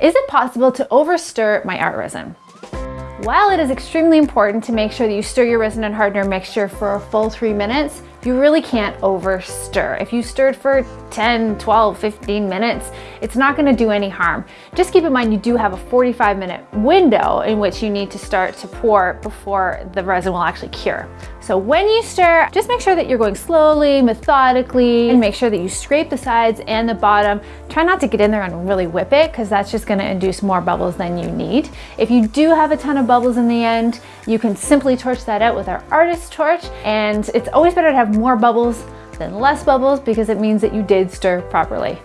Is it possible to overstir my art resin? While it is extremely important to make sure that you stir your resin and hardener mixture for a full three minutes, you really can't over stir. If you stirred for 10, 12, 15 minutes, it's not gonna do any harm. Just keep in mind you do have a 45 minute window in which you need to start to pour before the resin will actually cure. So when you stir, just make sure that you're going slowly, methodically, and make sure that you scrape the sides and the bottom. Try not to get in there and really whip it because that's just gonna induce more bubbles than you need. If you do have a ton of bubbles in the end, you can simply torch that out with our artist torch. And it's always better to have more bubbles than less bubbles because it means that you did stir properly.